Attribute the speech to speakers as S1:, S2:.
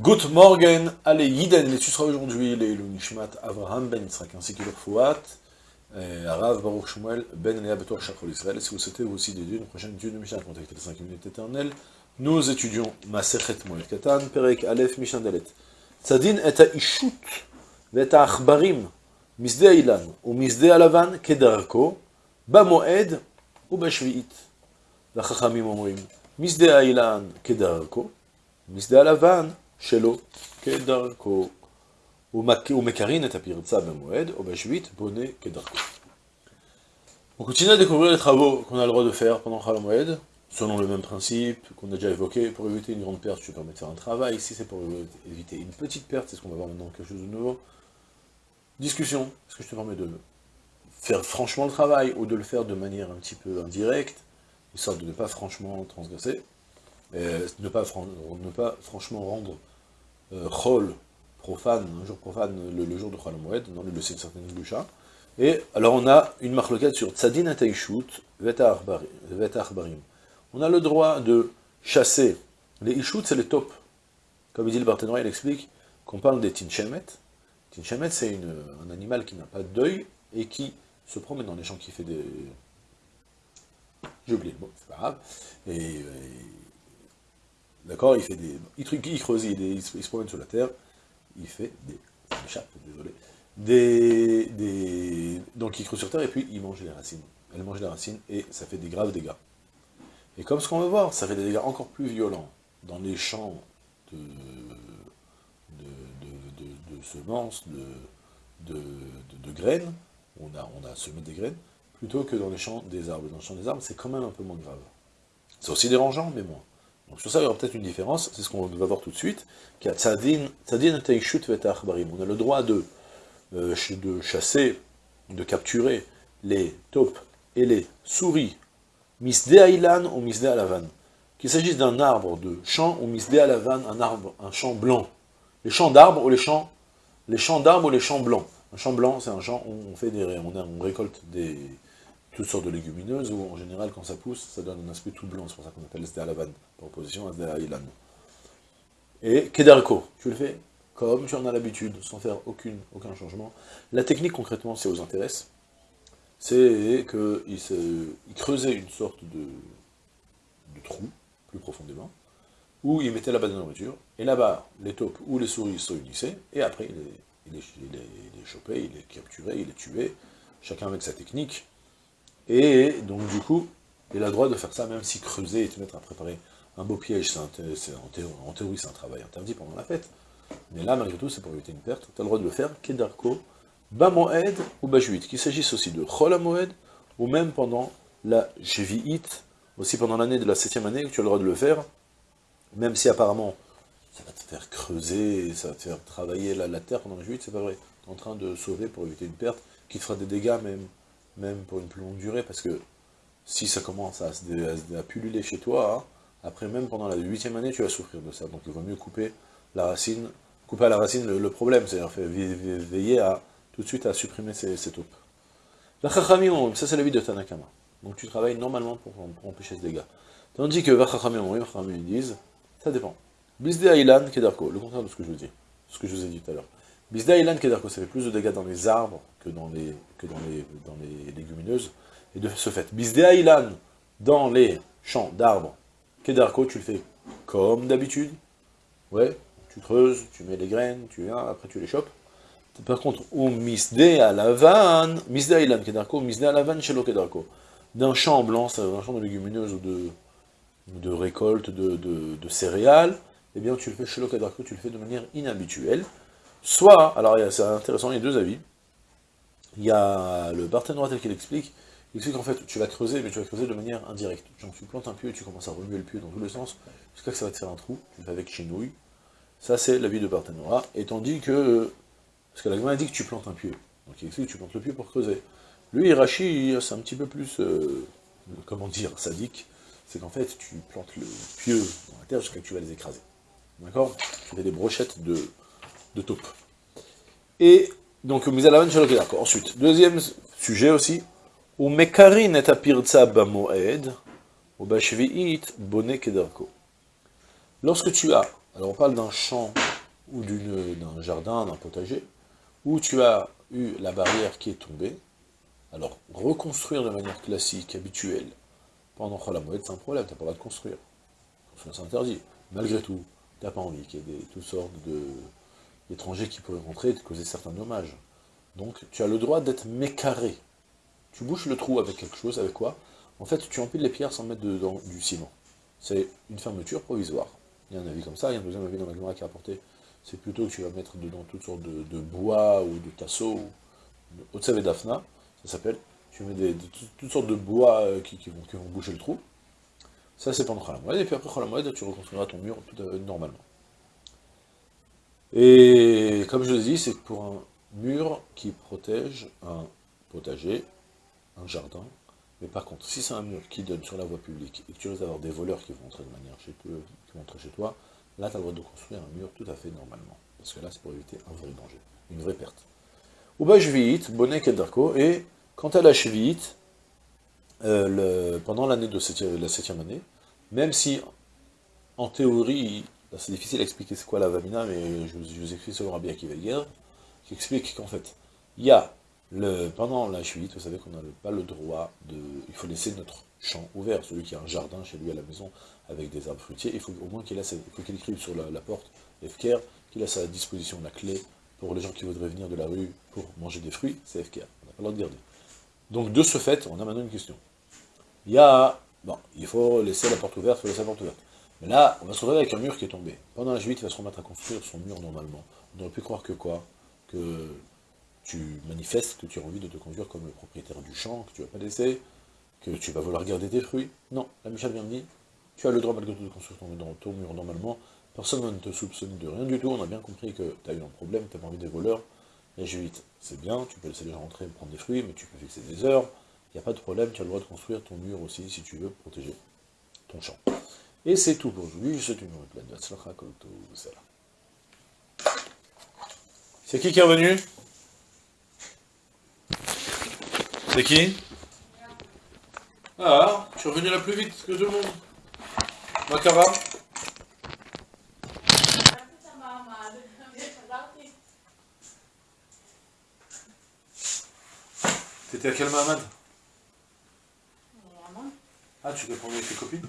S1: Good Morgen, allez, Yiden, les sera aujourd'hui, les Nishmat Avraham Ben Yitzhak, ainsi que leur Fouat, euh, Arav Baruch Shmuel Ben Léa Betor Shachol Israël. Si vous souhaitez vous aussi des dieux, une prochaine étude de Mishnah, contactez les 5 minutes éternelles? Nous étudions Maserhet Moed Katan, Perek Aleph Mishnah Dalet. Tzadin et Ishut, et Achbarim, Misde Ilan, ou Misde Alavan, Kedarko, Bamoed, ou Bashviit. La Chachamim Omrim, Misde Ilan, Kedarko, Misde Alavan, שלו כדרכו. הוא מקרין את הפרצה במועד, או בשביעית בונה כדרכו. On continue à découvrir les travaux qu'on a le droit de faire pendant Khalamoued, selon le même principe qu'on a déjà évoqué. Pour éviter une grande perte, je te permets de faire un travail. Si c'est pour éviter une petite perte, c'est ce qu'on va voir maintenant, quelque chose de nouveau. Discussion, est-ce que je te permets de faire franchement le travail, ou de le faire de manière un petit peu indirecte histoire de ne pas franchement transgresser, et ne, pas, ne pas franchement rendre euh, Chol profane, un jour profane, le, jour de Chol dans le de certaines. Et alors on a une marloquette sur Tzadin Ataishut, Veta Arbarim. On a le droit de chasser. Les Ishut, c'est les top. Comme il dit le Barthénois, il explique qu'on parle des Tinchemet. Tinchemet, c'est un animal qui n'a pas d'œil et qui se promène dans les champs, qui fait des, j'ai oublié le mot, c'est pas grave. Et, euh, d'accord, il fait des... Il, il creuse, il, se promène sur la terre, il fait des... Ça m'échappe, désolé. Donc il creuse sur terre et puis il mange les racines. Elle mange les racines et ça fait des graves dégâts. Et comme ce qu'on va voir, ça fait des dégâts encore plus violents dans les champs de, semences, de, graines, on a, on a semé des graines, plutôt que dans les champs des arbres. Dans les champs des arbres, c'est quand même un peu moins grave. C'est aussi dérangeant, mais moins. Sur ça, il y aura peut-être une différence, c'est ce qu'on va voir tout de suite, qui a tzadin, tzadin On a le droit de, euh, de chasser, de capturer les taupes et les souris, misde ailan ou misde alavan. Qu'il s'agisse d'un arbre de champ ou misde alavan, un arbre, un champ blanc. Les champs d'arbres ou les champs, les champs d'arbres ou les champs blancs. Un champ blanc, c'est un champ où on fait des, on récolte des, toutes sortes de légumineuses, où en général, quand ça pousse, ça donne un aspect tout blanc, c'est pour ça qu'on appelle à la vanne, par opposition à Ilan. Et Kedarko, tu le fais comme tu en as l'habitude, sans faire aucune, aucun changement. La technique, concrètement, si ça vous intéresse, c'est qu'il il creusait une sorte de, trou, plus profondément, où il mettait là-bas de la nourriture, et là-bas, les taupes ou les souris se réunissaient, et après, il les, il les chopait, il les capturait, il les tuait, chacun avec sa technique, et donc, du coup, il a le droit de faire ça, même si creuser et te mettre à préparer un beau piège, en, théorie, c'est un travail interdit pendant la fête. Mais là, malgré tout, c'est pour éviter une perte. Tu as le droit de le faire, Kedarko, Bamoed ou Bajuit, qu'il s'agisse aussi de Chol ou même pendant la Jvi'it, aussi pendant l'année de la septième année, tu as le droit de le faire, même si apparemment, ça va te faire creuser, ça va te faire travailler la, terre pendant la Jvi'it, c'est pas vrai. Tu es en train de sauver pour éviter une perte, qui te fera des dégâts même même pour une plus longue durée, parce que si ça commence à, se, à, chez toi, hein, après même pendant la huitième année, tu vas souffrir de ça. Donc il vaut mieux couper la racine, couper à la racine le, problème, c'est-à-dire veiller à tout de suite à supprimer ces, ces taupes. La chachamim, ça c'est la vie de Tanakama. Donc tu travailles normalement pour, empêcher ce dégât. Tandis que Vachachamim, ils disent, ça dépend. Bisde Ailan Kedarko, le contraire de ce que je vous dis, ce que je vous ai dit tout à l'heure. Bisda Ilan Kedarko, ça fait plus de dégâts dans les arbres que dans les, légumineuses. Et de ce fait, Bisda Ilan, dans les champs d'arbres, Kedarko, tu le fais comme d'habitude. Ouais, tu creuses, tu mets les graines, tu viens, après tu les chopes. Par contre, ou Misde Alavan, Misda Ilan Kedarko, Misde Alavan Shelo Kedarko. D'un champ blanc, c'est un champ de légumineuses ou de, de récolte de, de, céréales, eh bien tu le fais Shelo Kedarko, tu le fais de manière inhabituelle. Soit, alors c'est intéressant, il y a deux avis. Il y a le partenaire tel qu'il explique, il explique qu'en fait, tu vas creuser, mais tu vas creuser de manière indirecte. Genre, tu plantes un pieu et tu commences à remuer le pieu dans tous les sens, jusqu'à que ça va te faire un trou, tu avec chinouille. Ça, c'est l'avis de partenariat. Et tandis que, parce que la a dit que tu plantes un pieu. Donc il explique que tu plantes le pieu pour creuser. Lui, Hirachi, c'est un petit peu plus, euh, comment dire, sadique. C'est qu'en fait, tu plantes le pieu dans la terre jusqu'à que tu vas les écraser. D'accord? Tu fais des brochettes de de taupe. Et donc, d'accord. Ensuite, deuxième sujet aussi, ou mekarin et apirza bamoed, ou kedarko. Lorsque tu as Alors on parle d'un champ ou d'un jardin, d'un potager, où tu as eu la barrière qui est tombée. Alors, reconstruire de manière classique, habituelle, pendant Cholamoued, c'est un problème, tu n'as pas le droit de construire. C'est interdit. Malgré tout, tu n'as pas envie qu'il y ait toutes sortes d'étrangers qui pourraient rentrer et te causer certains dommages. Donc, tu as le droit d'être mécarré. Tu bouches le trou avec quelque chose, avec quoi? En fait, tu empiles les pierres sans mettre dedans du ciment. C'est une fermeture provisoire. Il y a un avis comme ça, il y a un deuxième avis dans la Gemara qui a apporté. C'est plutôt que tu vas mettre dedans toutes sortes de, bois ou de tasseaux, ou de Dafna, ça s'appelle. Tu mets des, toutes sortes de bois euh, qui, vont, qui, boucher le trou. Ça, c'est pendant Khalamoued. Et puis après Khalamoued, tu reconstruiras ton mur tout à, normalement. Et comme je l'ai dit, c'est pour un mur qui protège un potager, un jardin. Mais par contre, si c'est un mur qui donne sur la voie publique et que tu risques d'avoir des voleurs qui vont entrer de manière chez toi, qui vont chez toi, là tu as le droit de construire un mur tout à fait normalement. Parce que là, c'est pour éviter un vrai danger, une vraie perte. Uba Shvi'it, Bonnet Kedarko, et quant à la Shvi'it, euh, pendant l'année de la septième année, même si, en théorie, c'est difficile à expliquer c'est quoi la Vamina, mais je, vous explique selon Rabbi Akiva qui explique qu'en fait, il y a le, pendant la chute, vous savez qu'on n'a pas le droit de... Il faut laisser notre champ ouvert. Celui qui a un jardin chez lui à la maison avec des arbres fruitiers, il faut au moins qu'il qu'il écrive sur la, porte, FKR, qu'il a sa disposition la clé pour les gens qui voudraient venir de la rue pour manger des fruits, c'est FKR. On n'a pas le droit de garder. Donc de ce fait, on a maintenant une question. Il y a... Bon, il faut laisser la porte ouverte, il faut laisser la porte ouverte. Mais là, on va se retrouver avec un mur qui est tombé. Pendant la juillet, il va se remettre à construire son mur normalement. On aurait pu croire que quoi? Que tu manifestes que tu as envie de te conduire comme le propriétaire du champ, que tu vas pas laisser, que tu vas vouloir garder tes fruits. Non, la Michel vient de dire, tu as le droit malgré tout de construire ton, mur normalement, personne ne te soupçonne de rien du tout, on a bien compris que tu as eu un problème, tu pas envie des voleurs, la juillet, c'est bien, tu peux laisser les gens rentrer et prendre des fruits, mais tu peux fixer des heures, il n'y a pas de problème, tu as le droit de construire ton mur aussi, si tu veux protéger ton champ. Et c'est tout. Pour aujourd'hui, je souhaite une pleine de C'est qui qui est revenu? C'est qui? Ah, je suis revenu là plus vite que tout le monde. Makara? T'étais à quel Mahamad? Ah, tu peux prendre avec tes copines?